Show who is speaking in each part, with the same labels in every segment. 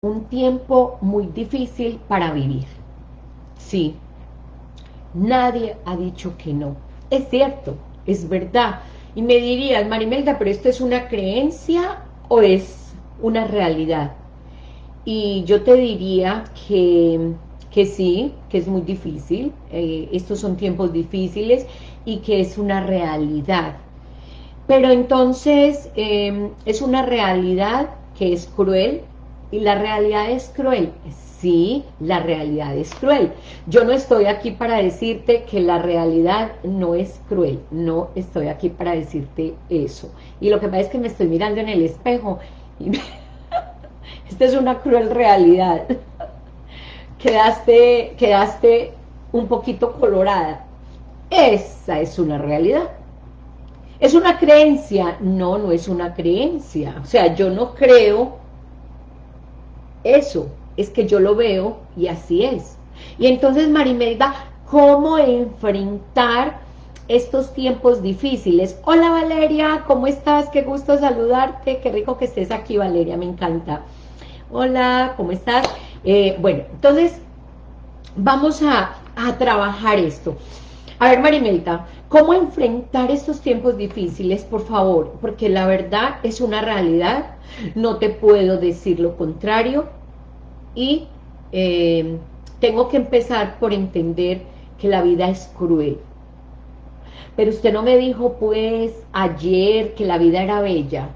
Speaker 1: un tiempo muy difícil para vivir. Sí, nadie ha dicho que no. Es cierto, es verdad. Y me dirías, Marimelda, pero ¿esto es una creencia o es una realidad? Y yo te diría que, que sí, que es muy difícil, eh, estos son tiempos difíciles y que es una realidad. Pero entonces em, es una realidad que es cruel y la realidad es cruel. Sí, la realidad es cruel. Yo no estoy aquí para decirte que la realidad no es cruel. No estoy aquí para decirte eso. Y lo que pasa es que me estoy mirando en el espejo y esta es una cruel realidad. quedaste, quedaste un poquito colorada. Esa es una realidad. ¿Es una creencia? No, no es una creencia. O sea, yo no creo eso, es que yo lo veo y así es. Y entonces, Marimelda, ¿cómo enfrentar estos tiempos difíciles? Hola Valeria, ¿cómo estás? Qué gusto saludarte, qué rico que estés aquí Valeria, me encanta. Hola, ¿cómo estás? Eh, bueno, entonces vamos a, a trabajar esto. A ver, Marimelda, ¿cómo enfrentar estos tiempos difíciles, por favor? Porque la verdad es una realidad, no te puedo decir lo contrario y eh, tengo que empezar por entender que la vida es cruel. Pero usted no me dijo, pues, ayer que la vida era bella.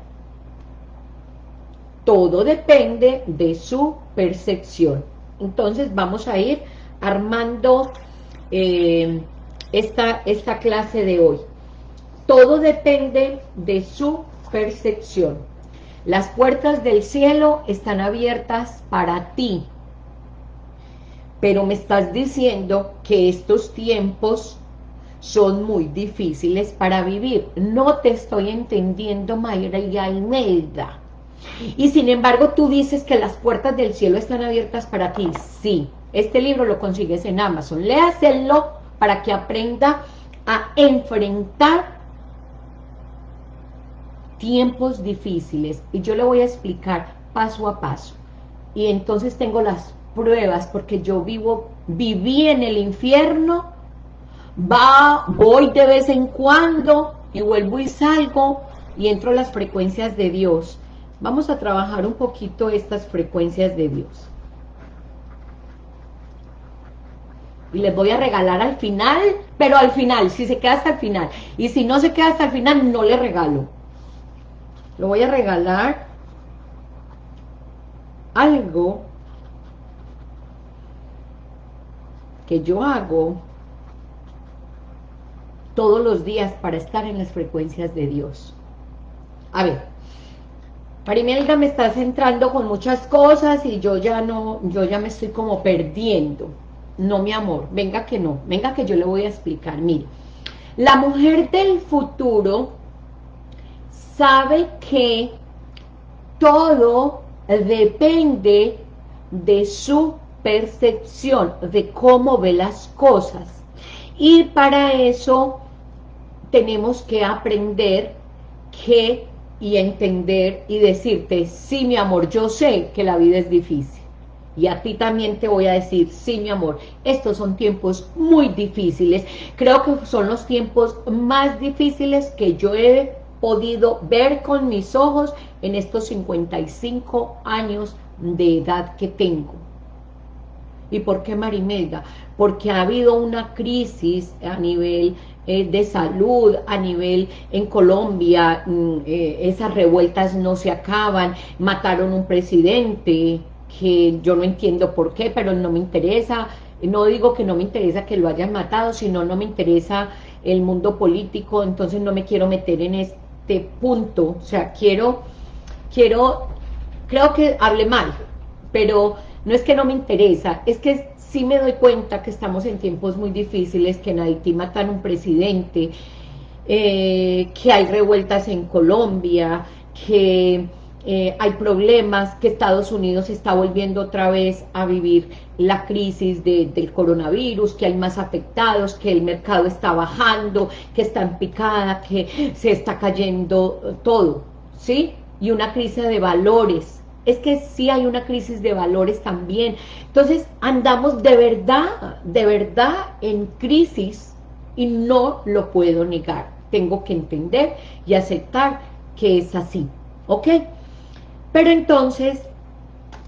Speaker 1: Todo depende de su percepción. Entonces vamos a ir armando eh, esta, esta clase de hoy. Todo depende de su percepción. Las puertas del cielo están abiertas para ti. Pero me estás diciendo que estos tiempos son muy difíciles para vivir. No te estoy entendiendo, Mayra y Almeida. Y sin embargo tú dices que las puertas del cielo están abiertas para ti. Sí, este libro lo consigues en Amazon. Léaselo para que aprenda a enfrentar tiempos difíciles. Y yo le voy a explicar paso a paso. Y entonces tengo las pruebas, porque yo vivo, viví en el infierno, va, voy de vez en cuando, y vuelvo y salgo, y entro a las frecuencias de Dios. Vamos a trabajar un poquito estas frecuencias de Dios. Y les voy a regalar al final, pero al final, si se queda hasta el final. Y si no se queda hasta el final, no le regalo. Lo voy a regalar algo que yo hago todos los días para estar en las frecuencias de Dios. A ver, Marimelda me está centrando con muchas cosas y yo ya no, yo ya me estoy como perdiendo. No, mi amor, venga que no, venga que yo le voy a explicar. Mire, la mujer del futuro sabe que todo depende de su percepción, de cómo ve las cosas. Y para eso tenemos que aprender que y entender y decirte, sí mi amor, yo sé que la vida es difícil y a ti también te voy a decir, sí mi amor, estos son tiempos muy difíciles, creo que son los tiempos más difíciles que yo he podido ver con mis ojos en estos 55 años de edad que tengo. ¿Y por qué Marimelda? Porque ha habido una crisis a nivel eh, de salud, a nivel en Colombia, mm, eh, esas revueltas no se acaban, mataron un presidente, que yo no entiendo por qué, pero no me interesa, no digo que no me interesa que lo hayan matado, sino no me interesa el mundo político, entonces no me quiero meter en este punto, o sea, quiero, quiero, creo que hable mal, pero no es que no me interesa, es que sí me doy cuenta que estamos en tiempos muy difíciles, que en Haití matan un presidente, eh, que hay revueltas en Colombia, que eh, hay problemas, que Estados Unidos está volviendo otra vez a vivir la crisis del coronavirus, que hay más afectados, que el mercado está bajando, que está en picada, que se está cayendo todo, ¿sí? Y una crisis de valores es que sí hay una crisis de valores también. Entonces andamos de verdad, de verdad en crisis y no lo puedo negar. Tengo que entender y aceptar que es así, ¿ok? Pero entonces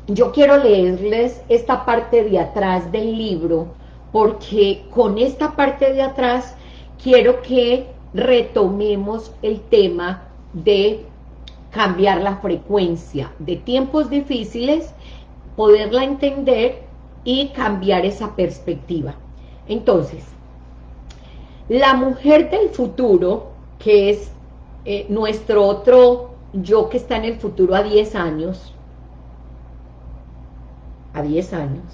Speaker 1: yo quiero leerles esta parte de atrás del libro porque con esta parte de atrás quiero que retomemos el tema de cambiar la frecuencia de tiempos difíciles, poderla entender y cambiar esa perspectiva. Entonces, la mujer del futuro, que es eh, nuestro otro yo que está en el futuro a 10 años, a 10 años,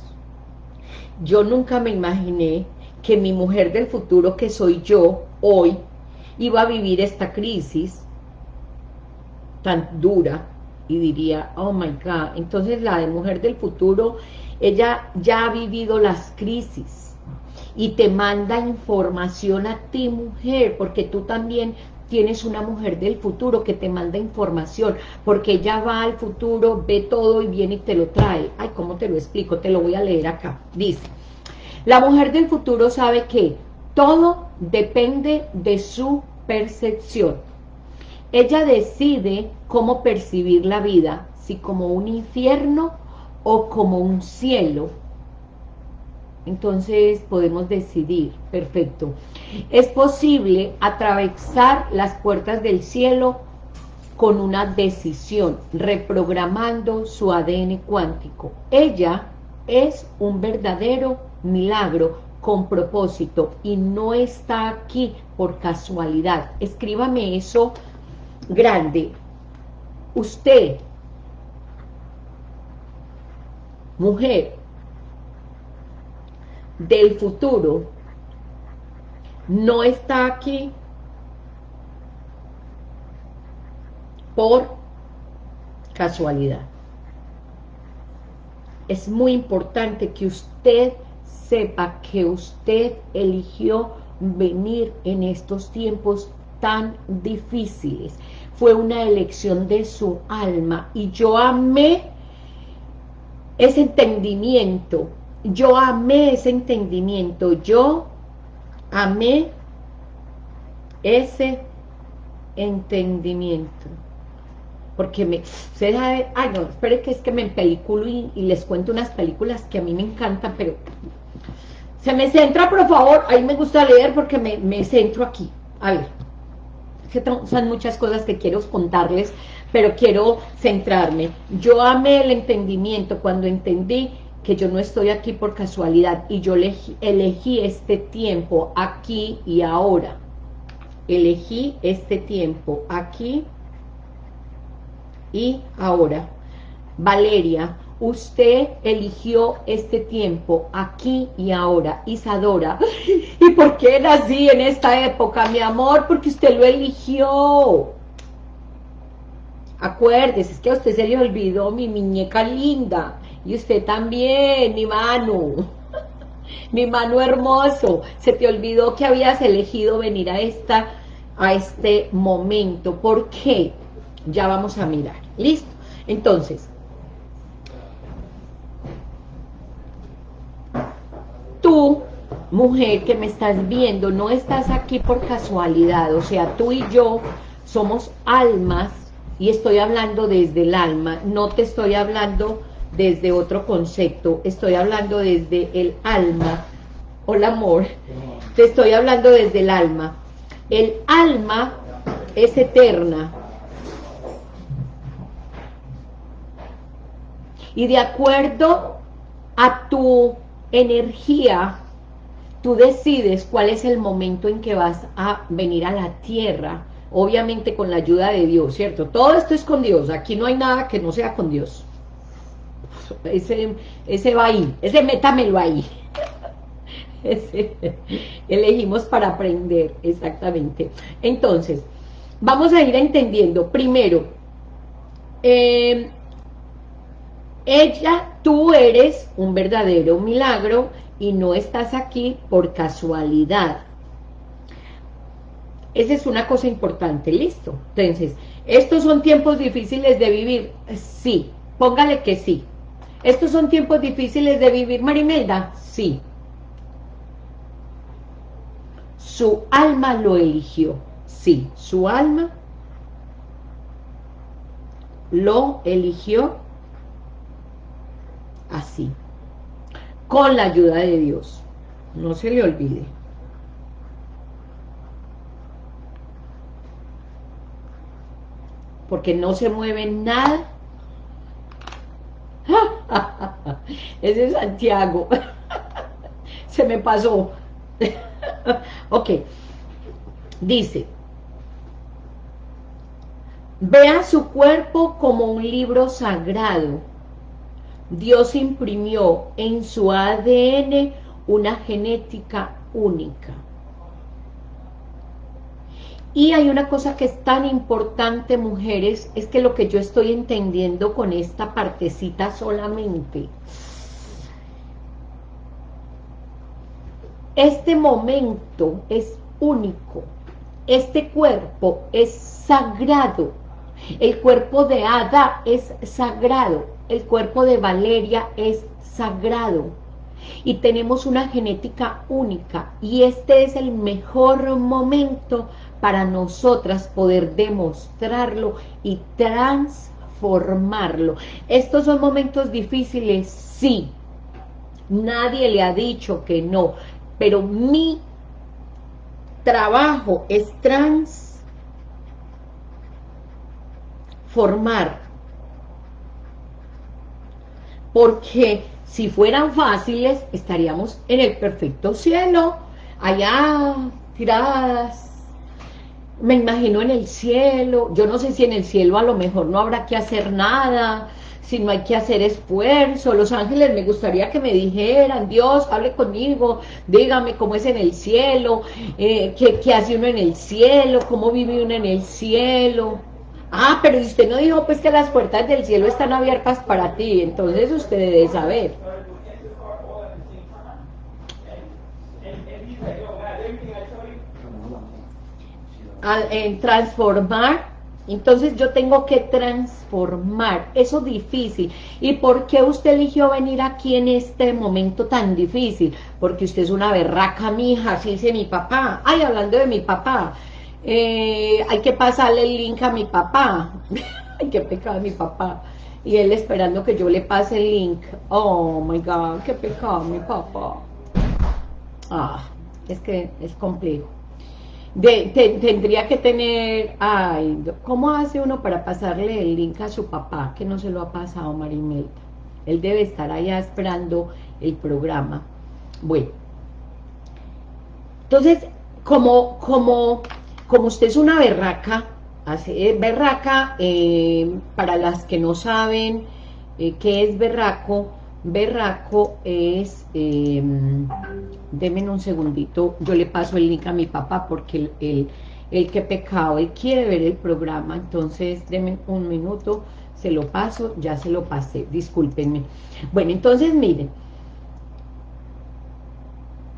Speaker 1: yo nunca me imaginé que mi mujer del futuro, que soy yo hoy, iba a vivir esta crisis tan dura y diría, oh my God, entonces la de mujer del futuro, ella ya ha vivido las crisis y te manda información a ti mujer, porque tú también tienes una mujer del futuro que te manda información, porque ella va al futuro, ve todo y viene y te lo trae. Ay, ¿cómo te lo explico? Te lo voy a leer acá. Dice, la mujer del futuro sabe que todo depende de su percepción. Ella decide cómo percibir la vida, si como un infierno o como un cielo. Entonces podemos decidir, perfecto. Es posible atravesar las puertas del cielo con una decisión, reprogramando su ADN cuántico. Ella es un verdadero milagro con propósito y no está aquí por casualidad. Escríbame eso grande. Usted, mujer del futuro, no está aquí por casualidad. Es muy importante que usted sepa que usted eligió venir en estos tiempos tan difíciles fue una elección de su alma y yo amé ese entendimiento, yo amé ese entendimiento, yo amé ese entendimiento. Porque me, se ay no, espere que es que me peliculo y, les cuento unas películas que a mí me encantan, pero se me centra, por favor, ahí me gusta leer porque me, me centro aquí. A ver, son muchas cosas que quiero contarles, pero quiero centrarme. Yo amé el entendimiento cuando entendí que yo no estoy aquí por casualidad y yo elegí, este tiempo aquí y ahora. Elegí este tiempo aquí y ahora. Valeria, usted eligió este tiempo, aquí y ahora, Isadora. ¿Y por qué nací en esta época, mi amor? Porque usted lo eligió. Acuérdese, es que a usted se le olvidó mi muñeca linda. Y usted también, mi mano. mi mano hermoso. Se te olvidó que habías elegido venir a, esta, a este momento. ¿Por qué? Ya vamos a mirar. ¿Listo? Entonces, tú, mujer que me estás viendo, no estás aquí por casualidad, o sea, tú y yo somos almas, y estoy hablando desde el alma, no te estoy hablando desde otro concepto, estoy hablando desde el alma, hola amor, te estoy hablando desde el alma, el alma es eterna, y de acuerdo a tu energía, tú decides cuál es el momento en que vas a venir a la tierra, obviamente con la ayuda de Dios, ¿cierto? Todo esto es con Dios, aquí no hay nada que no sea con Dios. Ese, ese va ahí, ese métamelo ahí. Elegimos para aprender, exactamente. Entonces, vamos a ir entendiendo, primero, eh, ella, tú eres un verdadero milagro y no estás aquí por casualidad. Esa es una cosa importante, listo. Entonces, ¿estos son tiempos difíciles de vivir? Sí, póngale que sí. ¿Estos son tiempos difíciles de vivir, Marimelda? Sí. Su alma lo eligió. Sí, su alma lo eligió así, con la ayuda de Dios. No se le olvide. Porque no se mueve nada. Ese es Santiago. se me pasó. ok. Dice, vea su cuerpo como un libro sagrado Dios imprimió en su ADN una genética única. Y hay una cosa que es tan importante, mujeres, es que lo que yo estoy entendiendo con esta partecita solamente, este momento es único, este cuerpo es sagrado, el cuerpo de Ada es sagrado, el cuerpo de Valeria es sagrado y tenemos una genética única y este es el mejor momento para nosotras poder demostrarlo y transformarlo. Estos son momentos difíciles, sí. Nadie le ha dicho que no, pero mi trabajo es transformar porque si fueran fáciles, estaríamos en el perfecto cielo, allá tiradas, me imagino en el cielo, yo no sé si en el cielo a lo mejor no habrá que hacer nada, si no hay que hacer esfuerzo, los ángeles me gustaría que me dijeran, Dios, hable conmigo, dígame cómo es en el cielo, eh, qué, qué hace uno en el cielo, cómo vive uno en el cielo, Ah, pero usted no dijo pues que las puertas del cielo están abiertas para ti, entonces usted debe saber. En transformar, entonces yo tengo que transformar, eso difícil. ¿Y por qué usted eligió venir aquí en este momento tan difícil? Porque usted es una berraca, mija, así dice mi papá. Ay, hablando de mi papá, eh, hay que pasarle el link a mi papá. Hay que pecado mi papá. Y él esperando que yo le pase el link. Oh my God, qué pecado mi papá. Ah, es que es complejo. Tendría que tener, ay, ¿cómo hace uno para pasarle el link a su papá que no se lo ha pasado Marimelda? Él debe estar allá esperando el programa. Bueno, entonces, como, como como usted es una berraca, hace, berraca, eh, para las que no saben eh, qué es berraco, berraco es, eh, denme un segundito, yo le paso el link a mi papá porque el, el, que pecado, él quiere ver el programa, entonces denme un minuto, se lo paso, ya se lo pasé, discúlpenme. Bueno, entonces miren,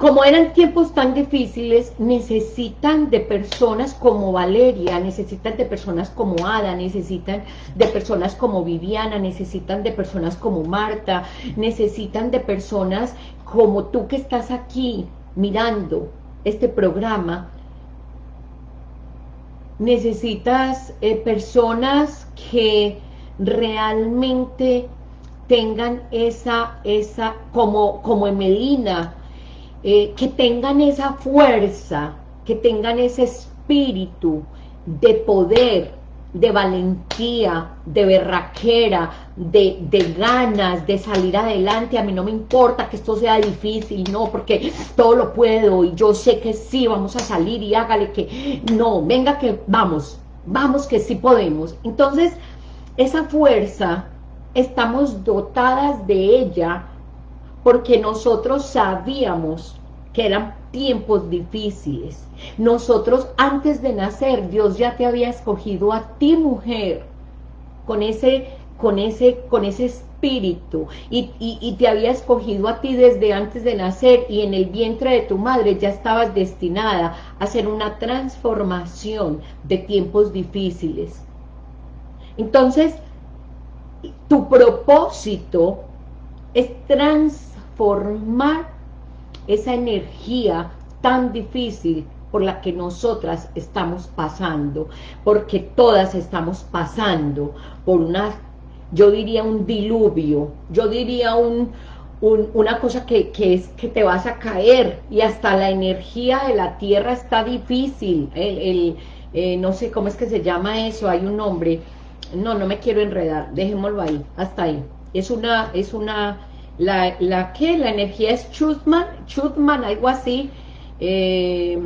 Speaker 1: como eran tiempos tan difíciles, necesitan de personas como Valeria, necesitan de personas como Ada, necesitan de personas como Viviana, necesitan de personas como Marta, necesitan de personas como tú que estás aquí mirando este programa. Necesitas eh, personas que realmente tengan esa, esa como, como Emelina, eh, que tengan esa fuerza, que tengan ese espíritu de poder, de valentía, de berraquera, de, de, ganas de salir adelante, a mí no me importa que esto sea difícil, no, porque todo lo puedo y yo sé que sí, vamos a salir y hágale que, no, venga que vamos, vamos que sí podemos. Entonces, esa fuerza, estamos dotadas de ella porque nosotros sabíamos que eran tiempos difíciles. Nosotros antes de nacer, Dios ya te había escogido a ti, mujer, con ese, con ese, con ese espíritu, y, y te había escogido a ti desde antes de nacer, y en el vientre de tu madre ya estabas destinada a hacer una transformación de tiempos difíciles. Entonces, tu propósito es transformar esa energía tan difícil por la que nosotras estamos pasando, porque todas estamos pasando por una, yo diría un diluvio, yo diría un, una cosa que, es que te vas a caer, y hasta la energía de la tierra está difícil, el, eh, no sé cómo es que se llama eso, hay un nombre, no, no me quiero enredar, dejémoslo ahí, hasta ahí, es una, es una, la, la que, la energía es Chutman, Chutman, algo así, eh,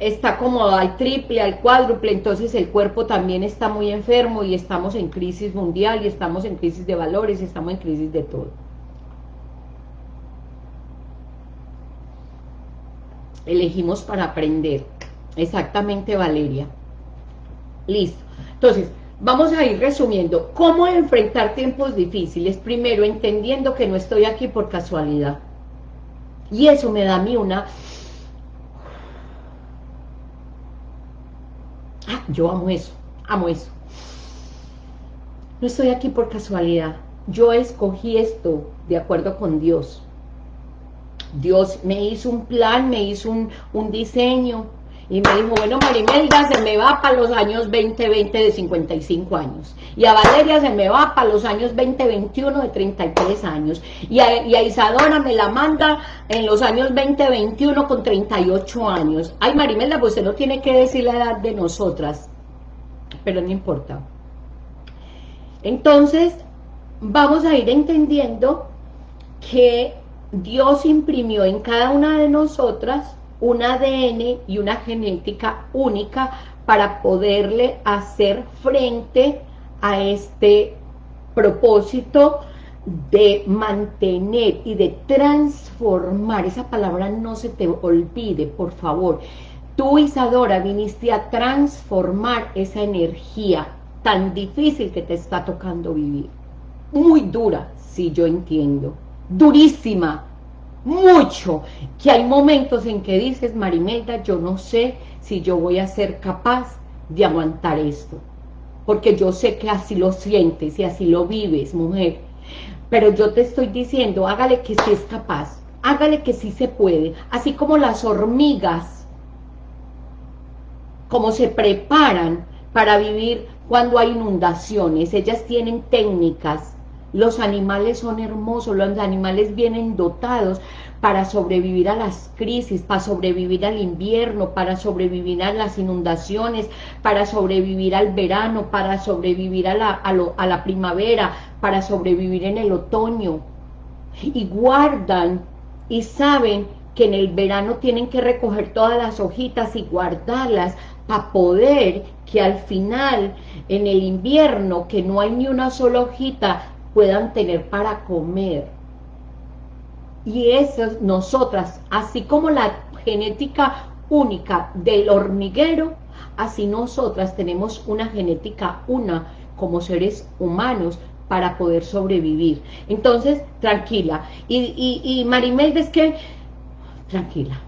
Speaker 1: está como al triple, al cuádruple, entonces el cuerpo también está muy enfermo y estamos en crisis mundial y estamos en crisis de valores y estamos en crisis de todo. Elegimos para aprender. Exactamente, Valeria. Listo. Entonces, vamos a ir resumiendo. ¿Cómo enfrentar tiempos difíciles? Primero, entendiendo que no estoy aquí por casualidad. Y eso me da a mí una Ah, yo amo eso, amo eso. No estoy aquí por casualidad. Yo escogí esto de acuerdo con Dios. Dios me hizo un plan, me hizo un, un diseño, y me dijo, bueno, Marimelda se me va para los años 20, 20 de 55 años. Y a Valeria se me va para los años 20, 21 de 33 años. Y a, y a Isadora me la manda en los años 20, 21 con 38 años. Ay, Marimelda, pues usted no tiene que decir la edad de nosotras. Pero no importa. Entonces, vamos a ir entendiendo que Dios imprimió en cada una de nosotras un ADN y una genética única para poderle hacer frente a este propósito de mantener y de transformar, esa palabra no se te olvide, por favor. Tú, Isadora, viniste a transformar esa energía tan difícil que te está tocando vivir. Muy dura, si yo entiendo. Durísima, mucho, que hay momentos en que dices, Marimelda, yo no sé si yo voy a ser capaz de aguantar esto, porque yo sé que así lo sientes y así lo vives, mujer, pero yo te estoy diciendo, hágale que sí es capaz, hágale que sí se puede, así como las hormigas, como se preparan para vivir cuando hay inundaciones, ellas tienen técnicas los animales son hermosos, los animales vienen dotados para sobrevivir a las crisis, para sobrevivir al invierno, para sobrevivir a las inundaciones, para sobrevivir al verano, para sobrevivir a la, a la primavera, para sobrevivir en el otoño. Y guardan y saben que en el verano tienen que recoger todas las hojitas y guardarlas para poder que al final, en el invierno, que no hay ni una sola hojita, puedan tener para comer. Y eso, nosotras, así como la genética única del hormiguero, así nosotras tenemos una genética una como seres humanos para poder sobrevivir. Entonces, tranquila. Y, y, y Marimelda es que, tranquila,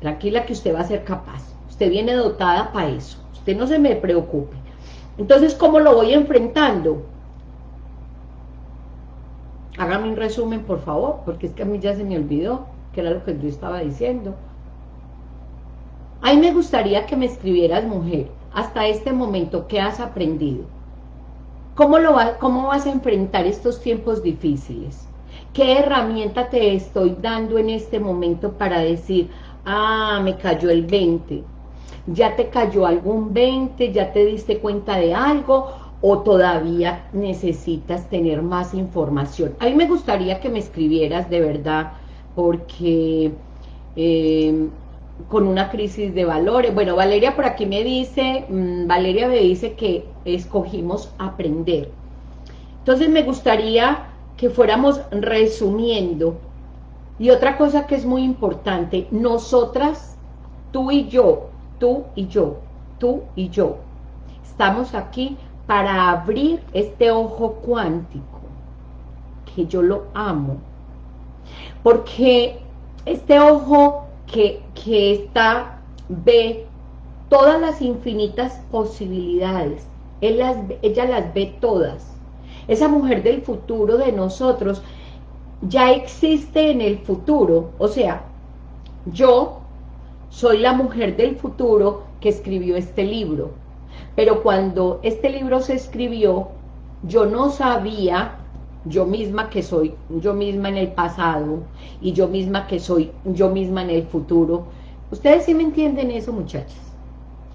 Speaker 1: tranquila que usted va a ser capaz. Usted viene dotada para eso. Usted no se me preocupe. Entonces, ¿cómo lo voy enfrentando? Hágame un resumen, por favor, porque es que a mí ya se me olvidó, que era lo que yo estaba diciendo. A mí me gustaría que me escribieras, mujer, hasta este momento, ¿qué has aprendido? ¿Cómo, lo ¿Cómo vas a enfrentar estos tiempos difíciles? ¿Qué herramienta te estoy dando en este momento para decir, ah, me cayó el 20? ¿Ya te cayó algún 20? ¿Ya te diste cuenta de algo? O todavía necesitas tener más información. A mí me gustaría que me escribieras de verdad, porque eh, con una crisis de valores, bueno, Valeria por aquí me dice, mm, Valeria me dice que escogimos aprender. Entonces me gustaría que fuéramos resumiendo, y otra cosa que es muy importante, nosotras, tú y yo, tú y yo, tú y yo, estamos aquí para abrir este ojo cuántico, que yo lo amo, porque este ojo que, está, ve todas las infinitas posibilidades, ella las ve todas, esa mujer del futuro de nosotros ya existe en el futuro, o sea, yo soy la mujer del futuro que escribió este libro, pero cuando este libro se escribió, yo no sabía yo misma que soy yo misma en el pasado y yo misma que soy yo misma en el futuro. ¿Ustedes sí me entienden eso, muchachas?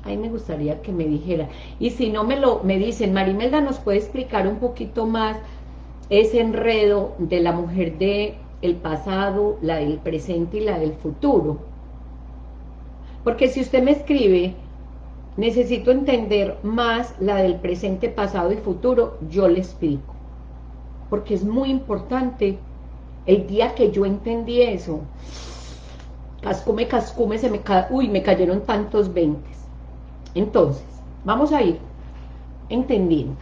Speaker 1: Ahí me gustaría que me dijera. Y si no me lo me dicen, Marimelda, ¿nos puede explicar un poquito más ese enredo de la mujer de el pasado, la del presente y la del futuro? Porque si usted me escribe, necesito entender más la del presente, pasado y futuro, yo le explico. Porque es muy importante. El día que yo entendí eso, cascume, cascume, se me uy, me cayeron tantos veintes. Entonces, vamos a ir entendiendo.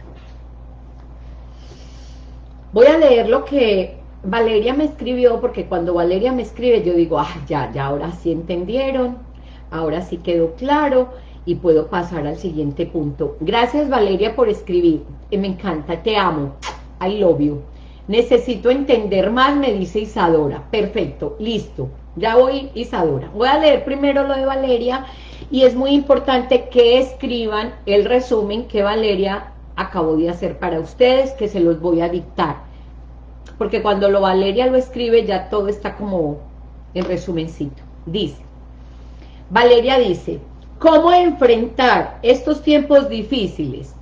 Speaker 1: Voy a leer lo que Valeria me escribió, porque cuando Valeria me escribe, yo digo, ah, ya, ya, ahora sí entendieron, ahora sí quedó claro, y puedo pasar al siguiente punto. Gracias Valeria por escribir, me encanta, te amo, I love you. Necesito entender más, me dice Isadora. Perfecto, listo. Ya voy, Isadora. Voy a leer primero lo de Valeria y es muy importante que escriban el resumen que Valeria acabó de hacer para ustedes, que se los voy a dictar. Porque cuando lo Valeria lo escribe ya todo está como en resumencito. Dice, Valeria dice, ¿cómo enfrentar estos tiempos difíciles?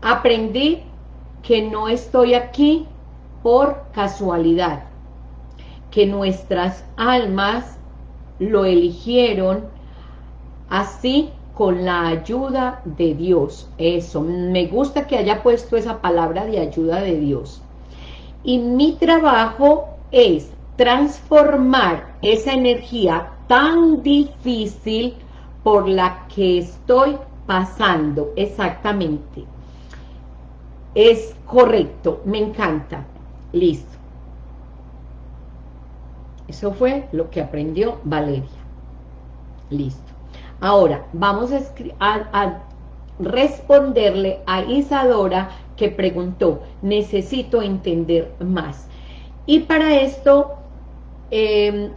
Speaker 1: Aprendí que no estoy aquí por casualidad, que nuestras almas lo eligieron así con la ayuda de Dios. Eso, me gusta que haya puesto esa palabra de ayuda de Dios. Y mi trabajo es transformar esa energía tan difícil por la que estoy pasando, exactamente. Es correcto, me encanta. Listo. Eso fue lo que aprendió Valeria. Listo. Ahora, vamos a, responderle a Isadora que preguntó, necesito entender más. Y para esto, em,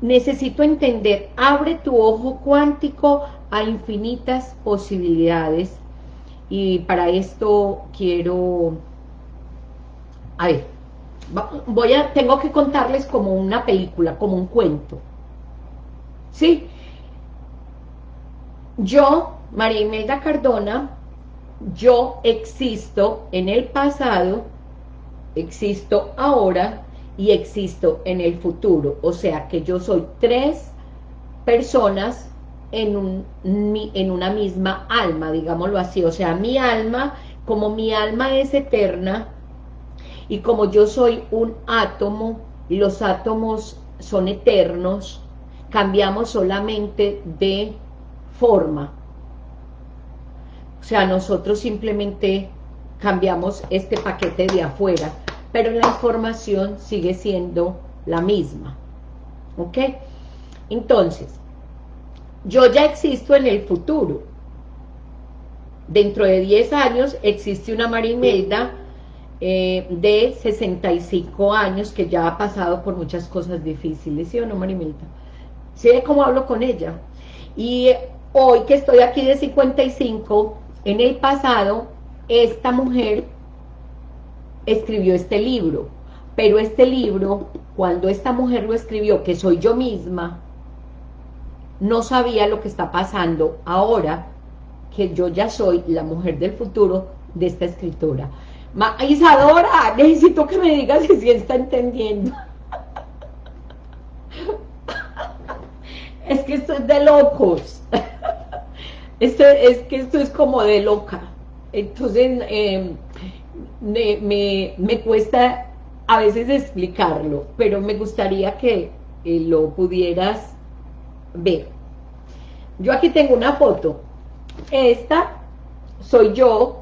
Speaker 1: necesito entender, abre tu ojo cuántico a infinitas posibilidades. Y para esto quiero a ver, voy a, tengo que contarles como una película, como un cuento. ¿Sí? Yo, María Imelda Cardona, yo existo en el pasado, existo ahora y existo en el futuro. O sea que yo soy tres personas en, un, en una misma alma, digámoslo así. O sea, mi alma, como mi alma es eterna, y como yo soy un átomo, y los átomos son eternos, cambiamos solamente de forma. O sea, nosotros simplemente cambiamos este paquete de afuera, pero la información sigue siendo la misma. ¿Ok? Entonces, yo ya existo en el futuro. Dentro de 10 años existe una Marimelda eh, de 65 años que ya ha pasado por muchas cosas difíciles, ¿sí o no, Marimilta? ¿Sí cómo hablo con ella? Y hoy que estoy aquí de 55, en el pasado, esta mujer escribió este libro, pero este libro, cuando esta mujer lo escribió, que soy yo misma, no sabía lo que está pasando ahora, que yo ya soy la mujer del futuro de esta escritora. Ma Isadora, necesito que me digas si sí está entendiendo. es que esto es de locos. esto, es que esto es como de loca. Entonces, em, me, cuesta a veces explicarlo, pero me gustaría que eh, lo pudieras ver. Yo aquí tengo una foto. Esta soy yo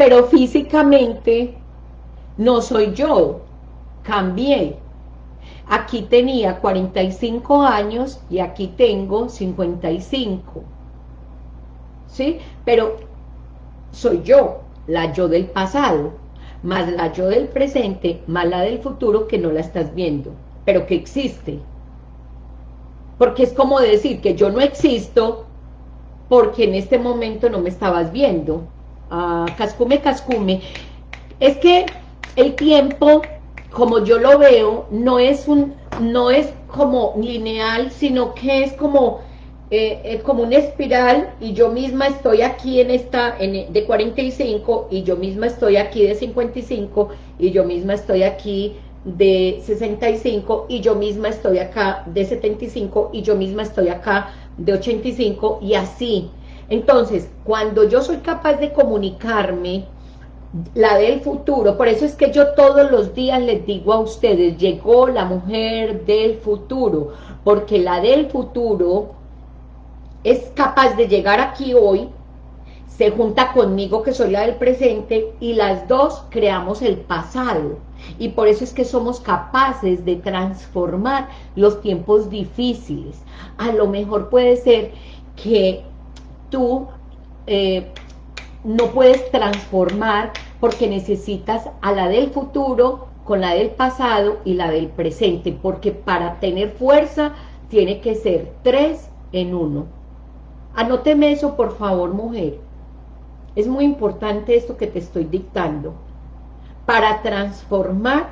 Speaker 1: pero físicamente no soy yo, cambié. Aquí tenía 45 años y aquí tengo 55. ¿Sí? Pero soy yo, la yo del pasado, más la yo del presente, más la del futuro que no la estás viendo, pero que existe. Porque es como decir que yo no existo porque en este momento no me estabas viendo. Ah, cascume, cascume. Es que el tiempo, como yo lo veo, no es, un, no es como lineal, sino que es como eh, es como una espiral y yo misma estoy aquí en esta en, de 45 y yo misma estoy aquí de 55 y yo misma estoy aquí de 65 y yo misma estoy acá de 75 y yo misma estoy acá de 85 y así. Entonces, cuando yo soy capaz de comunicarme, la del futuro, por eso es que yo todos los días les digo a ustedes, llegó la mujer del futuro, porque la del futuro es capaz de llegar aquí hoy, se junta conmigo que soy la del presente y las dos creamos el pasado. Y por eso es que somos capaces de transformar los tiempos difíciles. A lo mejor puede ser que tú eh, no puedes transformar porque necesitas a la del futuro con la del pasado y la del presente, porque para tener fuerza tiene que ser tres en uno. Anóteme eso, por favor, mujer. Es muy importante esto que te estoy dictando. Para transformar,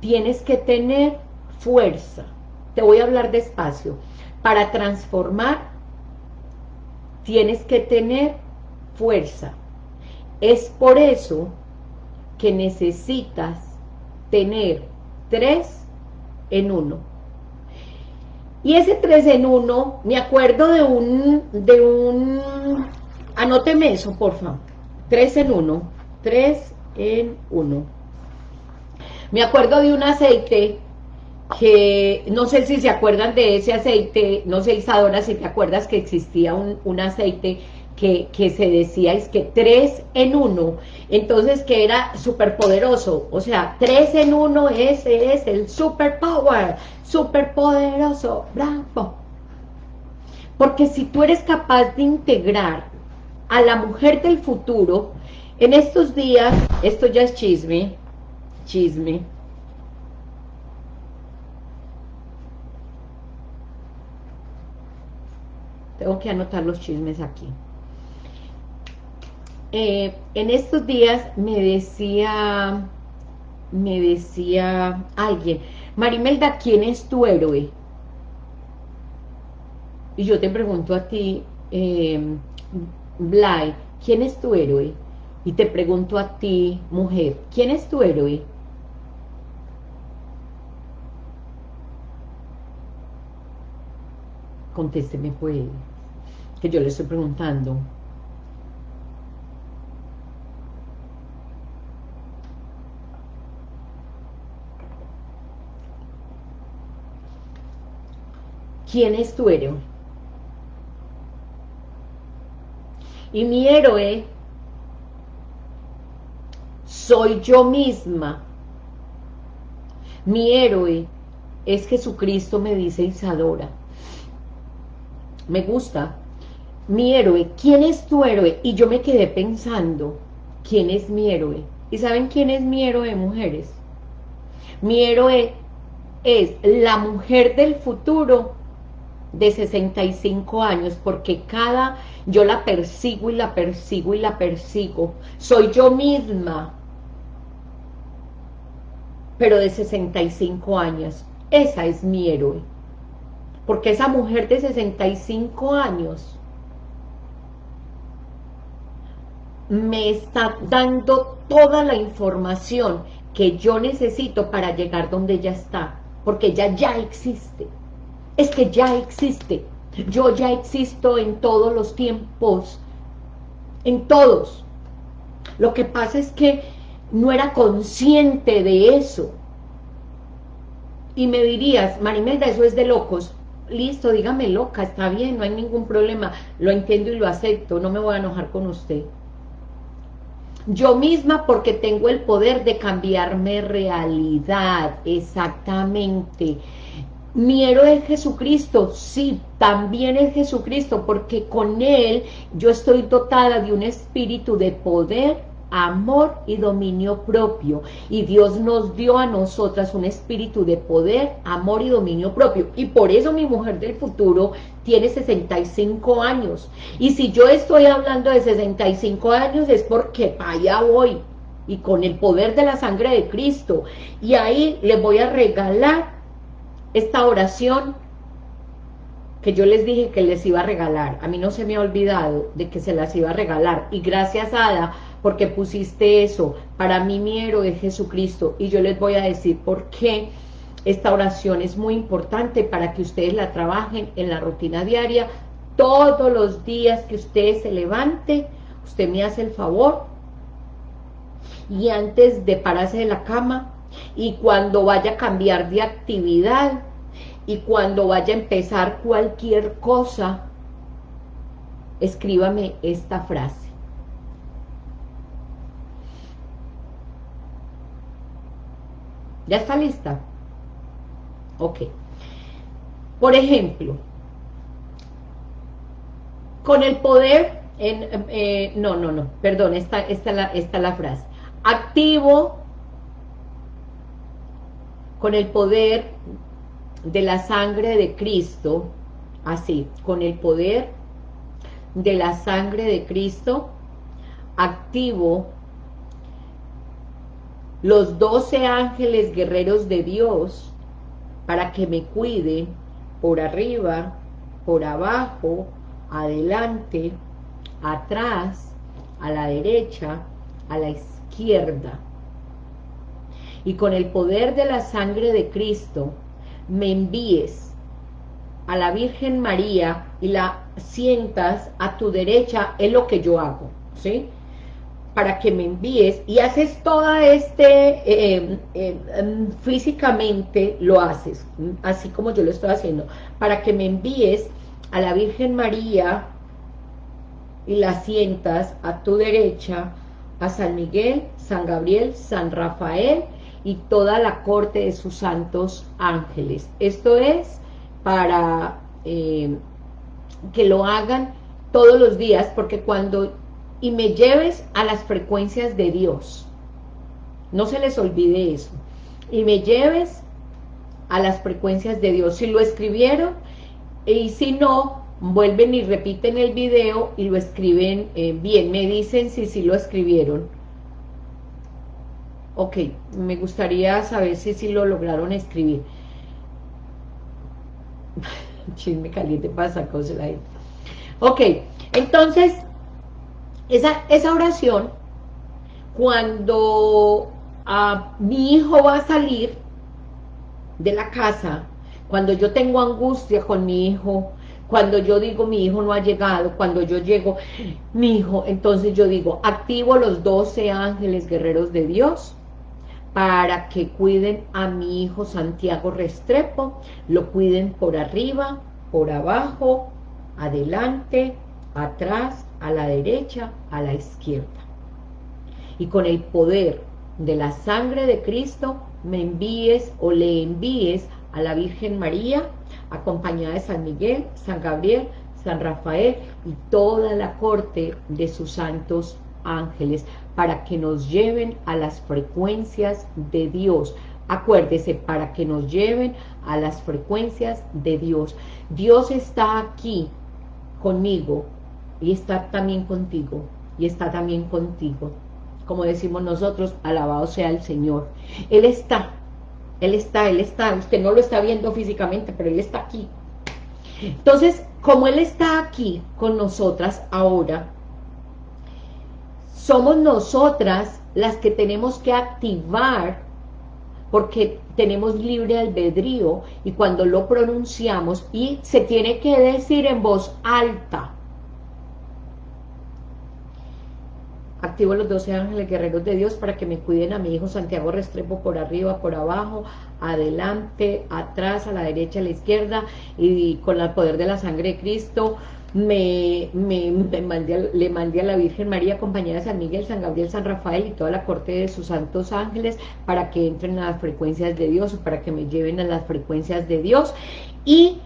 Speaker 1: tienes que tener fuerza. Te voy a hablar despacio. Para transformar, tienes que tener fuerza. Es por eso que necesitas tener tres en uno. Y ese 3 en 1, me acuerdo de un, de un, anóteme eso, por favor. 3 en 1, 3 en 1. Me acuerdo de un aceite que, no sé si se acuerdan de ese aceite, no sé Isadora si te acuerdas que existía un, un aceite que, que, se decía es que 3 en 1, entonces que era súper poderoso, o sea, 3 en 1, ese es el super power, súper poderoso, bravo. Porque si tú eres capaz de integrar a la mujer del futuro, en estos días, esto ya es chisme, chisme, tengo que anotar los chismes aquí. Eh, en estos días me decía, me decía alguien, Marimelda, ¿quién es tu héroe? Y yo te pregunto a ti, eh, ¿quién es tu héroe? Y te pregunto a ti, mujer, ¿quién es tu héroe? Contésteme pues, que yo le estoy preguntando. ¿Quién es tu héroe? Y mi héroe soy yo misma. Mi héroe es Jesucristo, me dice Isadora. Me gusta. Mi héroe, ¿quién es tu héroe? Y yo me quedé pensando, ¿quién es mi héroe? ¿Y saben quién es mi héroe, mujeres? Mi héroe es la mujer del futuro de 65 años, porque cada, yo la persigo y la persigo y la persigo, soy yo misma, pero de 65 años, esa es mi héroe, porque esa mujer de 65 años me está dando toda la información que yo necesito para llegar donde ella está, porque ella ya existe es que ya existe. Yo ya existo en todos los tiempos, en todos. Lo que pasa es que no era consciente de eso. Y me dirías, Marimelda, eso es de locos. Listo, dígame loca, está bien, no hay ningún problema. Lo entiendo y lo acepto, no me voy a enojar con usted. Yo misma porque tengo el poder de cambiarme realidad, exactamente mi héroe es Jesucristo, sí, también es Jesucristo, porque con Él yo estoy dotada de un espíritu de poder, amor y dominio propio. Y Dios nos dio a nosotras un espíritu de poder, amor y dominio propio. Y por eso mi mujer del futuro tiene 65 años. Y si yo estoy hablando de 65 años es porque para allá voy. Y con el poder de la sangre de Cristo. Y ahí les voy a regalar esta oración que yo les dije que les iba a regalar. A mí no se me ha olvidado de que se las iba a regalar. Y gracias, Ada, porque pusiste eso. Para mí mi héroe es Jesucristo. Y yo les voy a decir por qué esta oración es muy importante para que ustedes la trabajen en la rutina diaria. Todos los días que usted se levante, usted me hace el favor. Y antes de pararse de la cama, y cuando vaya a cambiar de actividad y cuando vaya a empezar cualquier cosa, escríbame esta frase. ¿Ya está lista? Ok. Por ejemplo, con el poder, en, eh, no, no, no, perdón, esta, esta, esta la frase. Activo con el poder de la sangre de Cristo, así, con el poder de la sangre de Cristo, activo los doce ángeles guerreros de Dios para que me cuiden por arriba, por abajo, adelante, atrás, a la derecha, a la izquierda y con el poder de la sangre de Cristo me envíes a la Virgen María y la sientas a tu derecha, es lo que yo hago, ¿sí? Para que me envíes y haces toda este, eh, eh, em, físicamente lo haces, así como yo lo estoy haciendo, para que me envíes a la Virgen María y la sientas a tu derecha, a San Miguel, San Gabriel, San Rafael y toda la corte de sus santos ángeles. Esto es para eh, que lo hagan todos los días, porque cuando, y me lleves a las frecuencias de Dios, no se les olvide eso, y me lleves a las frecuencias de Dios, si lo escribieron, y si no, vuelven y repiten el video y lo escriben eh, bien, me dicen si sí lo escribieron, Ok, me gustaría saber si, si lo lograron escribir. Chisme caliente pasa cosas ahí. Ok, entonces, esa, esa oración, cuando ah, mi hijo va a salir de la casa, cuando yo tengo angustia con mi hijo, cuando yo digo mi hijo no ha llegado, cuando yo llego, mi hijo, entonces yo digo, activo los 12 ángeles guerreros de Dios, para que cuiden a mi hijo Santiago Restrepo, lo cuiden por arriba, por abajo, adelante, atrás, a la derecha, a la izquierda. Y con el poder de la sangre de Cristo, me envíes o le envíes a la Virgen María, acompañada de San Miguel, San Gabriel, San Rafael y toda la corte de sus santos ángeles, para que nos lleven a las frecuencias de Dios. Acuérdese, para que nos lleven a las frecuencias de Dios. Dios está aquí conmigo y está también contigo y está también contigo. Como decimos nosotros, alabado sea el Señor. Él está, Él está, Él está. Usted no lo está viendo físicamente, pero Él está aquí. Entonces, como Él está aquí con nosotras ahora, somos nosotras las que tenemos que activar porque tenemos libre albedrío y cuando lo pronunciamos y se tiene que decir en voz alta. Activo los 12 ángeles guerreros de Dios para que me cuiden a mi hijo Santiago Restrepo por arriba, por abajo, adelante, atrás, a la derecha, a la izquierda y con el poder de la sangre de Cristo me, me, le mandé a la Virgen María, compañera de San Miguel, San Gabriel, San Rafael y toda la corte de sus santos ángeles para que entren a las frecuencias de Dios para que me lleven a las frecuencias de Dios. Y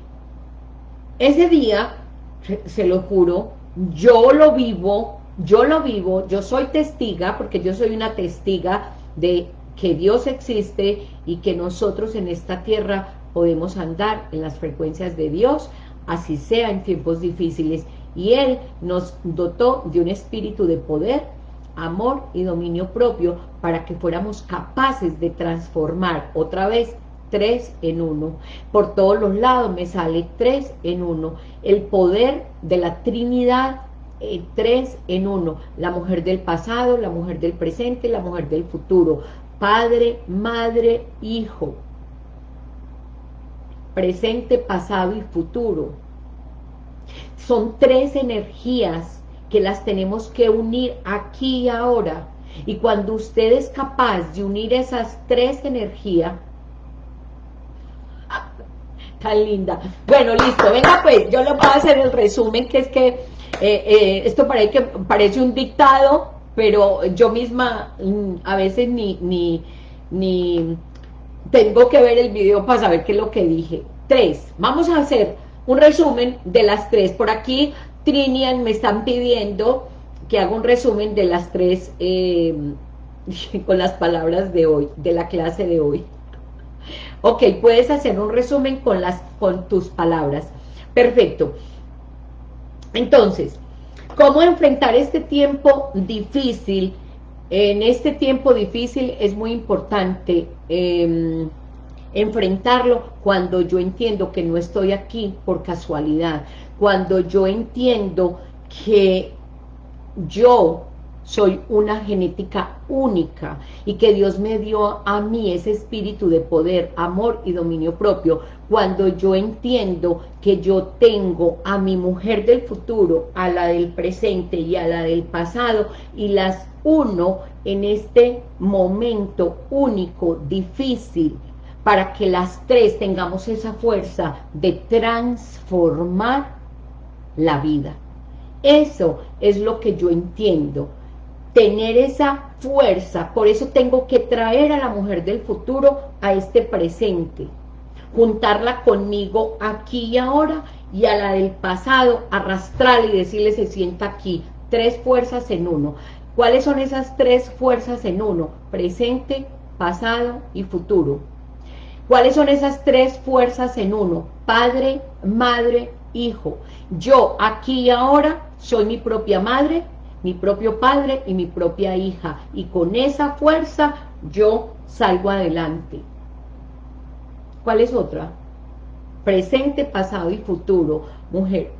Speaker 1: ese día, se lo juro, yo lo vivo, yo lo vivo, yo soy testiga, porque yo soy una testiga de que Dios existe y que nosotros en esta tierra podemos andar en las frecuencias de Dios, así sea en tiempos difíciles. Y Él nos dotó de un espíritu de poder, amor y dominio propio para que fuéramos capaces de transformar otra vez tres en uno. Por todos los lados me sale tres en uno. El poder de la Trinidad, eh, tres en uno. La mujer del pasado, la mujer del presente, la mujer del futuro. Padre, madre, hijo presente, pasado y futuro. Son tres energías que las tenemos que unir aquí y ahora. Y cuando usted es capaz de unir esas tres energías, tan linda. Bueno, listo, venga pues, yo le voy a hacer el resumen, que es que eh, eh, esto parece, parece un dictado, pero yo misma mm, a veces ni, ni, ni tengo que ver el video para saber qué es lo que dije. Tres, vamos a hacer un resumen de las tres. Por aquí Trinian me están pidiendo que haga un resumen de las tres eh, con las palabras de hoy, de la clase de hoy. Ok, puedes hacer un resumen con, las, con tus palabras. Perfecto. Entonces, ¿cómo enfrentar este tiempo difícil? En este tiempo difícil es muy importante em, enfrentarlo cuando yo entiendo que no estoy aquí por casualidad, cuando yo entiendo que yo soy una genética única y que Dios me dio a mí ese espíritu de poder, amor y dominio propio, cuando yo entiendo que yo tengo a mi mujer del futuro, a la del presente y a la del pasado y las uno en este momento único, difícil, para que las tres tengamos esa fuerza de transformar la vida. Eso es lo que yo entiendo, tener esa fuerza, por eso tengo que traer a la mujer del futuro a este presente, juntarla conmigo aquí y ahora, y a la del pasado arrastrarla y decirle se sienta aquí, tres fuerzas en uno. ¿Cuáles son esas tres fuerzas en uno? Presente, pasado y futuro. ¿Cuáles son esas tres fuerzas en uno? Padre, madre, hijo. Yo aquí y ahora soy mi propia madre, mi propio padre y mi propia hija. Y con esa fuerza yo salgo adelante. ¿Cuál es otra? Presente, pasado y futuro. Mujer.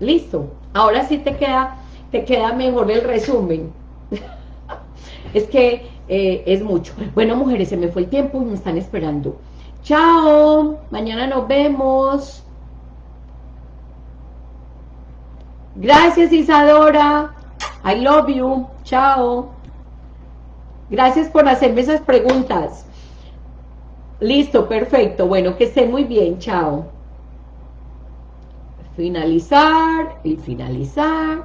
Speaker 1: Listo. Ahora sí te queda, te queda mejor el resumen. es que eh, es mucho. Bueno, mujeres, se me fue el tiempo y me están esperando. Chao, mañana nos vemos. Gracias, Isadora. I love you. Chao. Gracias por hacerme esas preguntas. Listo, perfecto. Bueno, que estén muy bien. Chao. Finalizar y finalizar.